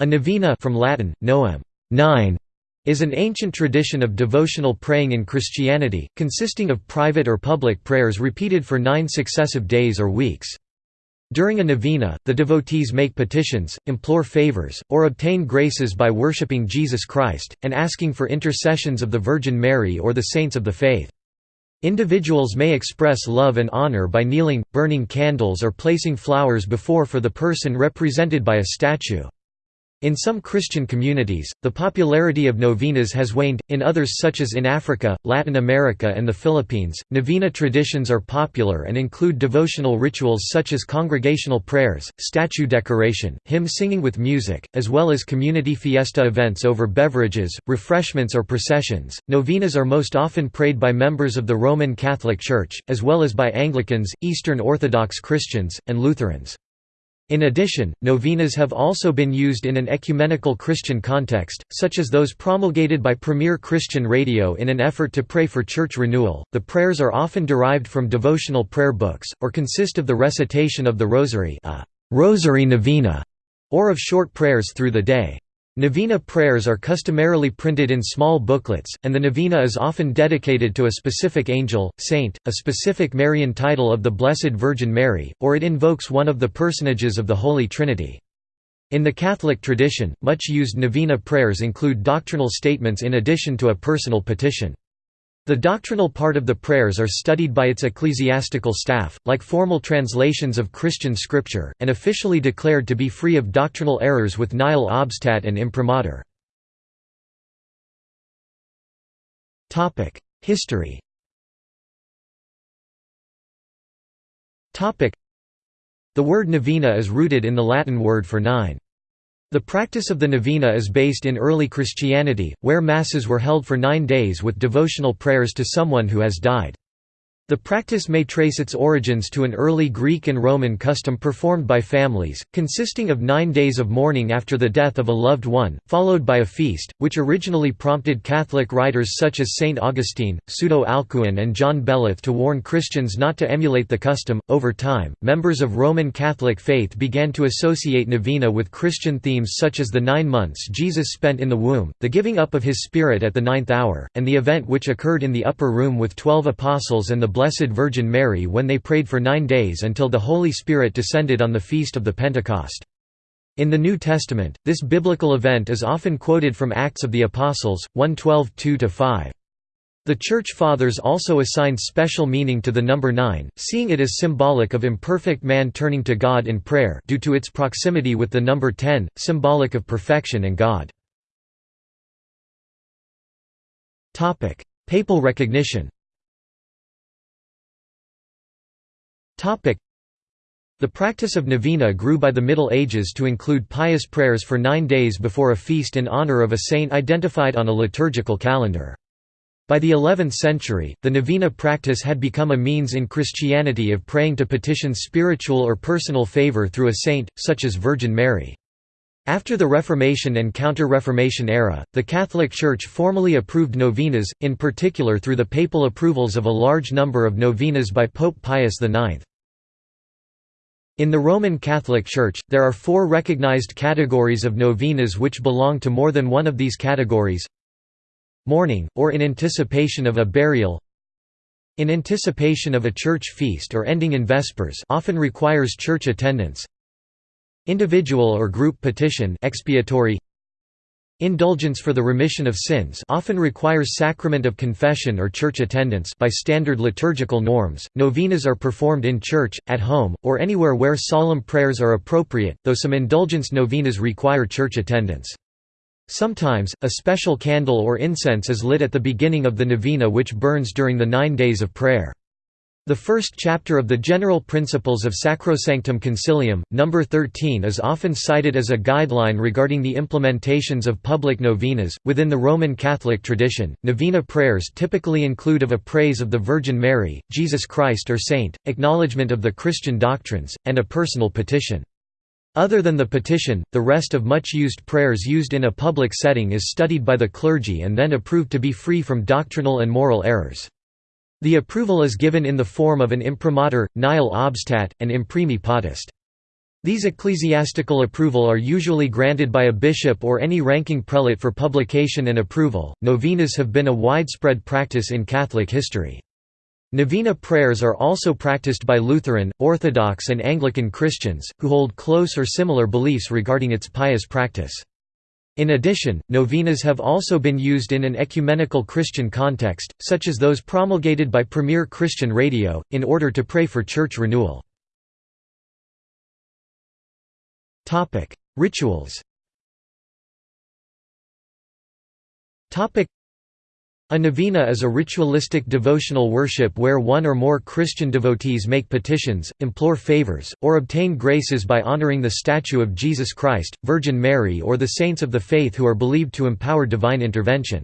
A novena from Latin, novem, nine, is an ancient tradition of devotional praying in Christianity, consisting of private or public prayers repeated for nine successive days or weeks. During a novena, the devotees make petitions, implore favors, or obtain graces by worshipping Jesus Christ, and asking for intercessions of the Virgin Mary or the saints of the faith. Individuals may express love and honor by kneeling, burning candles or placing flowers before for the person represented by a statue. In some Christian communities, the popularity of novenas has waned, in others such as in Africa, Latin America and the Philippines, novena traditions are popular and include devotional rituals such as congregational prayers, statue decoration, hymn singing with music, as well as community fiesta events over beverages, refreshments or processions. Novenas are most often prayed by members of the Roman Catholic Church, as well as by Anglicans, Eastern Orthodox Christians, and Lutherans. In addition, novenas have also been used in an ecumenical Christian context, such as those promulgated by Premier Christian Radio in an effort to pray for church renewal. The prayers are often derived from devotional prayer books, or consist of the recitation of the Rosary, a rosary novena, or of short prayers through the day. Novena prayers are customarily printed in small booklets, and the novena is often dedicated to a specific angel, saint, a specific Marian title of the Blessed Virgin Mary, or it invokes one of the personages of the Holy Trinity. In the Catholic tradition, much used novena prayers include doctrinal statements in addition to a personal petition. The doctrinal part of the prayers are studied by its ecclesiastical staff, like formal translations of Christian scripture, and officially declared to be free of doctrinal errors with nihil obstat and imprimatur. History The word novena is rooted in the Latin word for nine. The practice of the novena is based in early Christianity, where masses were held for nine days with devotional prayers to someone who has died. The practice may trace its origins to an early Greek and Roman custom performed by families, consisting of nine days of mourning after the death of a loved one, followed by a feast, which originally prompted Catholic writers such as Saint Augustine, Pseudo Alcuin, and John Beleth to warn Christians not to emulate the custom. Over time, members of Roman Catholic faith began to associate novena with Christian themes such as the nine months Jesus spent in the womb, the giving up of his Spirit at the ninth hour, and the event which occurred in the upper room with twelve apostles and the Blessed Virgin Mary when they prayed for nine days until the Holy Spirit descended on the feast of the Pentecost. In the New Testament, this biblical event is often quoted from Acts of the Apostles, 1:12 2–5. The Church Fathers also assigned special meaning to the number nine, seeing it as symbolic of imperfect man turning to God in prayer due to its proximity with the number ten, symbolic of perfection and God. Papal recognition The practice of novena grew by the Middle Ages to include pious prayers for nine days before a feast in honor of a saint identified on a liturgical calendar. By the 11th century, the novena practice had become a means in Christianity of praying to petition spiritual or personal favor through a saint, such as Virgin Mary. After the Reformation and Counter-Reformation era, the Catholic Church formally approved novenas, in particular through the papal approvals of a large number of novenas by Pope Pius IX. In the Roman Catholic Church, there are four recognized categories of novenas which belong to more than one of these categories. Mourning, or in anticipation of a burial. In anticipation of a church feast or ending in Vespers often requires church attendance Individual or group petition expiatory Indulgence for the remission of sins often requires sacrament of confession or church attendance by standard liturgical norms. Novenas are performed in church, at home, or anywhere where solemn prayers are appropriate, though some indulgence novenas require church attendance. Sometimes, a special candle or incense is lit at the beginning of the novena which burns during the nine days of prayer. The first chapter of the General Principles of Sacrosanctum Concilium, number 13 is often cited as a guideline regarding the implementations of public novenas. Within the Roman Catholic tradition, novena prayers typically include of a praise of the Virgin Mary, Jesus Christ or saint, acknowledgement of the Christian doctrines, and a personal petition. Other than the petition, the rest of much used prayers used in a public setting is studied by the clergy and then approved to be free from doctrinal and moral errors. The approval is given in the form of an imprimatur, nihil obstat, and imprimi potest. These ecclesiastical approval are usually granted by a bishop or any ranking prelate for publication and approval. Novenas have been a widespread practice in Catholic history. Novena prayers are also practiced by Lutheran, Orthodox, and Anglican Christians, who hold close or similar beliefs regarding its pious practice. In addition, novenas have also been used in an ecumenical Christian context, such as those promulgated by Premier Christian Radio, in order to pray for church renewal. Rituals. A novena is a ritualistic devotional worship where one or more Christian devotees make petitions, implore favors, or obtain graces by honoring the statue of Jesus Christ, Virgin Mary or the saints of the faith who are believed to empower divine intervention.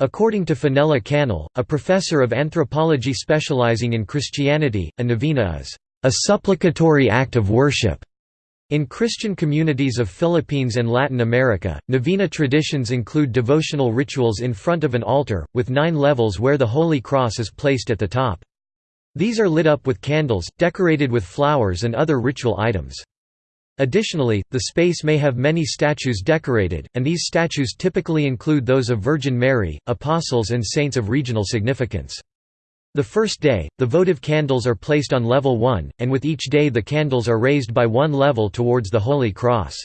According to Fenella Cannell, a professor of anthropology specializing in Christianity, a novena is a supplicatory act of worship in Christian communities of Philippines and Latin America, novena traditions include devotional rituals in front of an altar, with nine levels where the Holy Cross is placed at the top. These are lit up with candles, decorated with flowers and other ritual items. Additionally, the space may have many statues decorated, and these statues typically include those of Virgin Mary, apostles and saints of regional significance. The first day, the votive candles are placed on level 1, and with each day the candles are raised by one level towards the Holy Cross.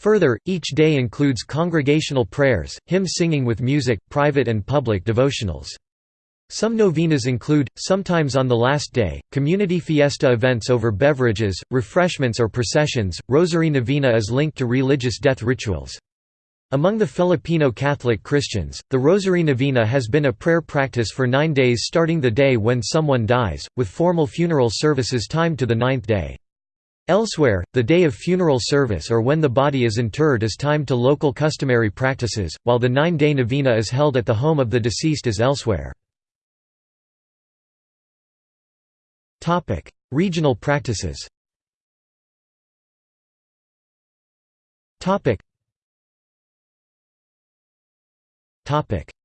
Further, each day includes congregational prayers, hymn singing with music, private and public devotionals. Some novenas include, sometimes on the last day, community fiesta events over beverages, refreshments or processions. Rosary Novena is linked to religious death rituals. Among the Filipino Catholic Christians, the Rosary Novena has been a prayer practice for nine days starting the day when someone dies, with formal funeral services timed to the ninth day. Elsewhere, the day of funeral service or when the body is interred is timed to local customary practices, while the nine-day novena is held at the home of the deceased as elsewhere. Regional practices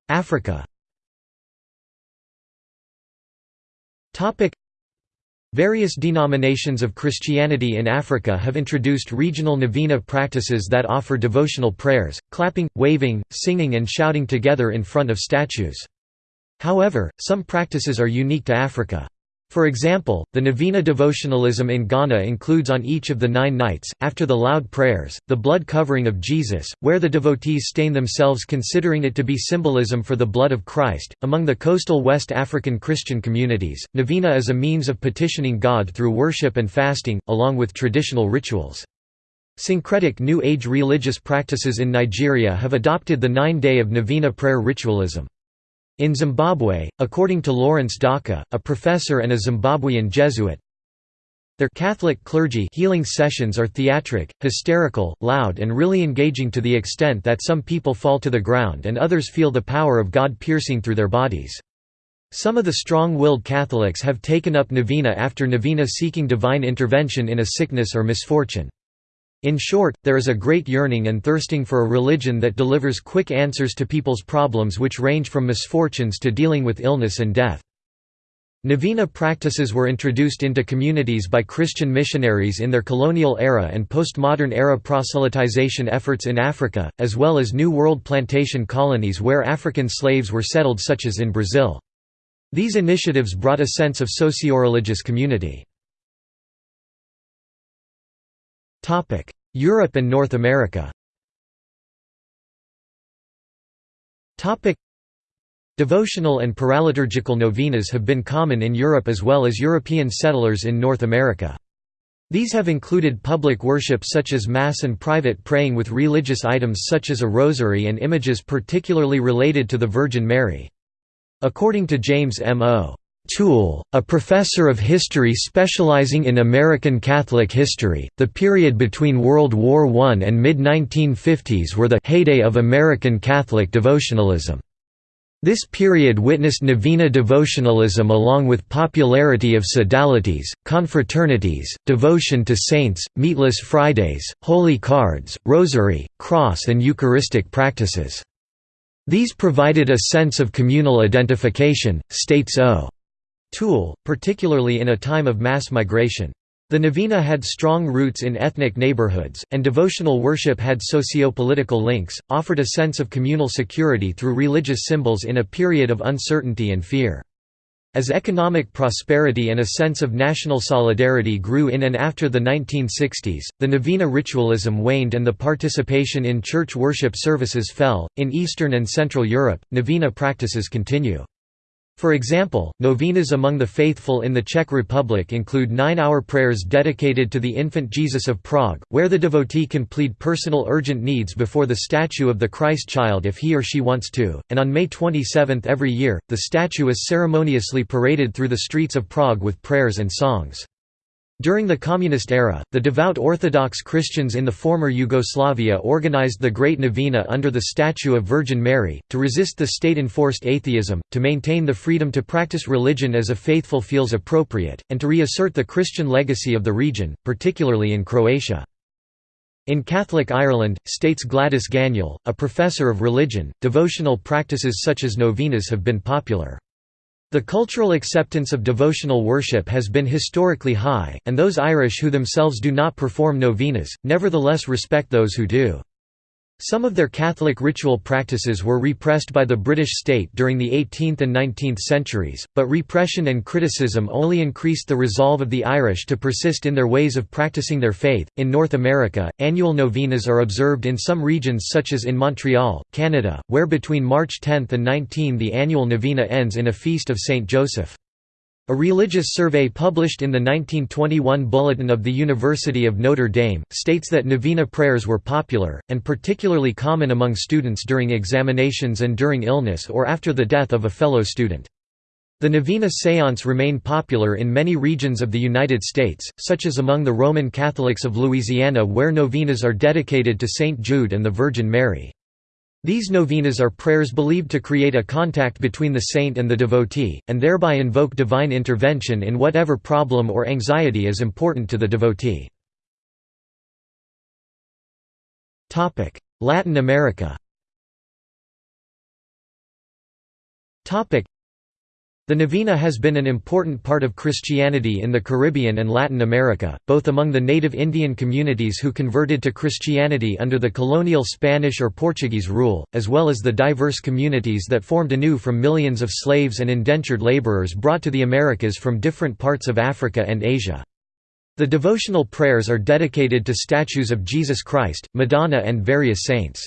Africa Various denominations of Christianity in Africa have introduced regional novena practices that offer devotional prayers, clapping, waving, singing and shouting together in front of statues. However, some practices are unique to Africa. For example, the novena devotionalism in Ghana includes on each of the nine nights, after the loud prayers, the blood covering of Jesus, where the devotees stain themselves considering it to be symbolism for the blood of Christ. Among the coastal West African Christian communities, novena is a means of petitioning God through worship and fasting, along with traditional rituals. Syncretic New Age religious practices in Nigeria have adopted the nine-day of novena prayer ritualism. In Zimbabwe, according to Lawrence Daka, a professor and a Zimbabwean Jesuit, their Catholic clergy healing sessions are theatric, hysterical, loud and really engaging to the extent that some people fall to the ground and others feel the power of God piercing through their bodies. Some of the strong-willed Catholics have taken up novena after novena seeking divine intervention in a sickness or misfortune. In short, there is a great yearning and thirsting for a religion that delivers quick answers to people's problems which range from misfortunes to dealing with illness and death. Novena practices were introduced into communities by Christian missionaries in their colonial era and postmodern era proselytization efforts in Africa, as well as New World plantation colonies where African slaves were settled such as in Brazil. These initiatives brought a sense of socio-religious community. Europe and North America Devotional and paraliturgical novenas have been common in Europe as well as European settlers in North America. These have included public worship such as Mass and private praying with religious items such as a rosary and images particularly related to the Virgin Mary. According to James M. O. Toole, a professor of history specializing in American Catholic history, the period between World War I and mid-1950s were the heyday of American Catholic devotionalism. This period witnessed novena devotionalism along with popularity of sodalities, confraternities, devotion to saints, meatless Fridays, holy cards, rosary, cross and Eucharistic practices. These provided a sense of communal identification, states O. Toole, particularly in a time of mass migration. The novena had strong roots in ethnic neighborhoods, and devotional worship had socio-political links, offered a sense of communal security through religious symbols in a period of uncertainty and fear. As economic prosperity and a sense of national solidarity grew in and after the 1960s, the novena ritualism waned and the participation in church worship services fell. In Eastern and Central Europe, novena practices continue. For example, novenas among the faithful in the Czech Republic include nine-hour prayers dedicated to the infant Jesus of Prague, where the devotee can plead personal urgent needs before the statue of the Christ child if he or she wants to, and on May 27 every year, the statue is ceremoniously paraded through the streets of Prague with prayers and songs. During the Communist era, the devout Orthodox Christians in the former Yugoslavia organized the Great Novena under the statue of Virgin Mary, to resist the state-enforced atheism, to maintain the freedom to practice religion as a faithful feels appropriate, and to reassert the Christian legacy of the region, particularly in Croatia. In Catholic Ireland, states Gladys Ganiel, a professor of religion, devotional practices such as novenas have been popular. The cultural acceptance of devotional worship has been historically high, and those Irish who themselves do not perform novenas, nevertheless respect those who do. Some of their Catholic ritual practices were repressed by the British state during the 18th and 19th centuries, but repression and criticism only increased the resolve of the Irish to persist in their ways of practicing their faith. In North America, annual novenas are observed in some regions such as in Montreal, Canada, where between March 10 and 19 the annual novena ends in a feast of Saint Joseph. A religious survey published in the 1921 Bulletin of the University of Notre Dame, states that novena prayers were popular, and particularly common among students during examinations and during illness or after the death of a fellow student. The novena séance remain popular in many regions of the United States, such as among the Roman Catholics of Louisiana where novenas are dedicated to St. Jude and the Virgin Mary. These novenas are prayers believed to create a contact between the saint and the devotee, and thereby invoke divine intervention in whatever problem or anxiety is important to the devotee. Latin America the novena has been an important part of Christianity in the Caribbean and Latin America, both among the native Indian communities who converted to Christianity under the colonial Spanish or Portuguese rule, as well as the diverse communities that formed anew from millions of slaves and indentured laborers brought to the Americas from different parts of Africa and Asia. The devotional prayers are dedicated to statues of Jesus Christ, Madonna and various saints.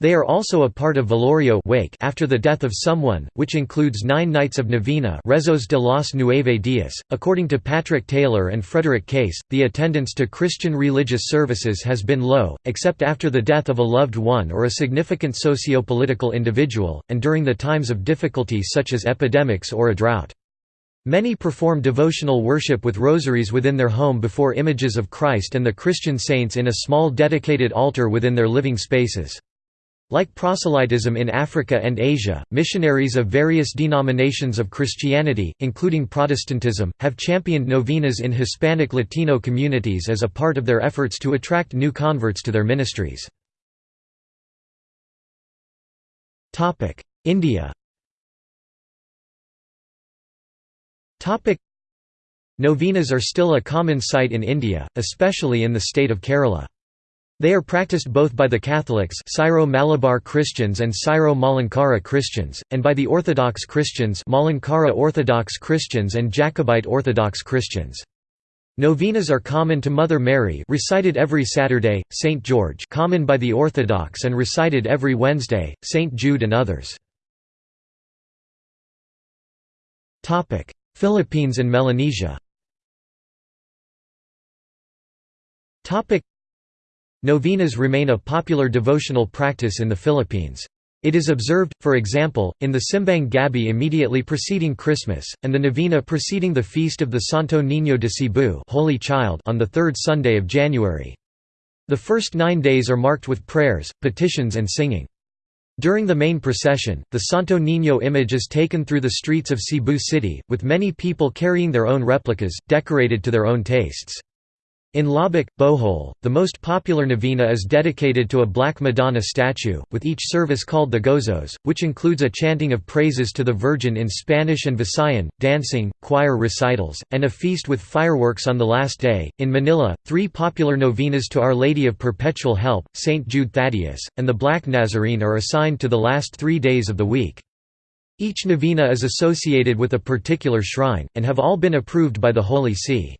They are also a part of Velorio wake after the death of someone, which includes nine nights of novena Rezos de los Nueve Días. According to Patrick Taylor and Frederick Case, the attendance to Christian religious services has been low, except after the death of a loved one or a significant socio-political individual, and during the times of difficulty such as epidemics or a drought. Many perform devotional worship with rosaries within their home before images of Christ and the Christian saints in a small dedicated altar within their living spaces. Like proselytism in Africa and Asia, missionaries of various denominations of Christianity, including Protestantism, have championed novenas in Hispanic Latino communities as a part of their efforts to attract new converts to their ministries. India Novenas are still a common sight in India, especially in the state of Kerala. They are practiced both by the Catholics Syro-Malabar Christians and Syro-Malankara Christians, and by the Orthodox Christians Malankara Orthodox Christians and Jacobite Orthodox Christians. Novenas are common to Mother Mary recited every Saturday, St. George common by the Orthodox and recited every Wednesday, St. Jude and others. Philippines and Melanesia Novenas remain a popular devotional practice in the Philippines. It is observed, for example, in the Simbang Gabi immediately preceding Christmas, and the novena preceding the feast of the Santo Niño de Cebu Holy Child on the third Sunday of January. The first nine days are marked with prayers, petitions and singing. During the main procession, the Santo Niño image is taken through the streets of Cebu City, with many people carrying their own replicas, decorated to their own tastes. In Loboc, Bohol, the most popular novena is dedicated to a Black Madonna statue, with each service called the Gozos, which includes a chanting of praises to the Virgin in Spanish and Visayan, dancing, choir recitals, and a feast with fireworks on the last day. In Manila, three popular novenas to Our Lady of Perpetual Help, St. Jude Thaddeus, and the Black Nazarene are assigned to the last three days of the week. Each novena is associated with a particular shrine, and have all been approved by the Holy See.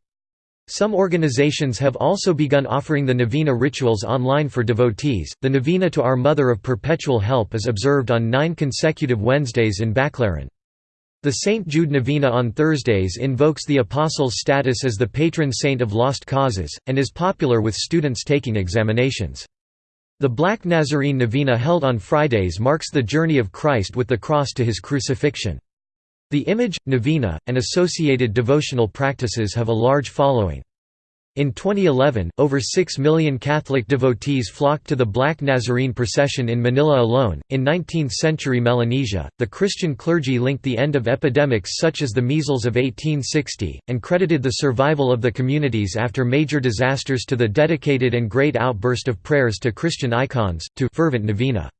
Some organizations have also begun offering the novena rituals online for devotees. The novena to Our Mother of Perpetual Help is observed on nine consecutive Wednesdays in Baclaran. The St. Jude Novena on Thursdays invokes the Apostle's status as the patron saint of lost causes, and is popular with students taking examinations. The Black Nazarene Novena held on Fridays marks the journey of Christ with the cross to his crucifixion. The image, novena, and associated devotional practices have a large following. In 2011, over 6 million Catholic devotees flocked to the Black Nazarene procession in Manila alone. In 19th century Melanesia, the Christian clergy linked the end of epidemics such as the measles of 1860, and credited the survival of the communities after major disasters to the dedicated and great outburst of prayers to Christian icons, to fervent novena.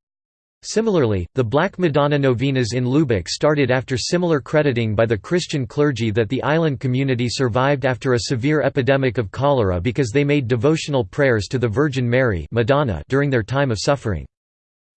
Similarly, the Black Madonna novenas in Loboc started after similar crediting by the Christian clergy that the island community survived after a severe epidemic of cholera because they made devotional prayers to the Virgin Mary Madonna during their time of suffering.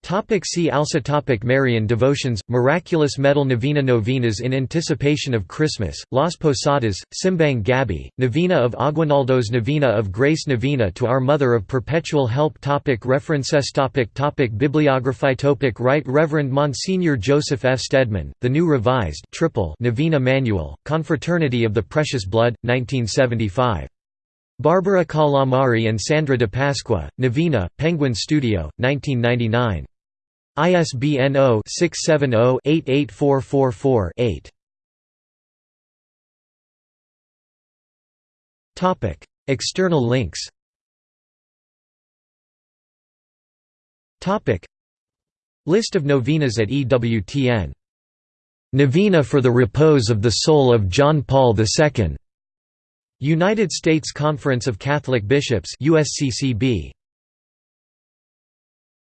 Topic see also topic Marian devotions, Miraculous Medal Novena Novenas in anticipation of Christmas, Las Posadas, Simbang Gabi, Novena of Aguinaldos Novena of Grace Novena to Our Mother of Perpetual Help topic References topic topic Bibliography topic Right Reverend Monsignor Joseph F. Stedman, The New Revised triple Novena Manual, Confraternity of the Precious Blood, 1975. Barbara Calamari and Sandra de Pasqua, Novena, Penguin Studio, 1999. ISBN 0-670-88444-8. External links List of novenas at EWTN. Novena for the repose of the soul of John Paul II. United States Conference of Catholic Bishops USCCB.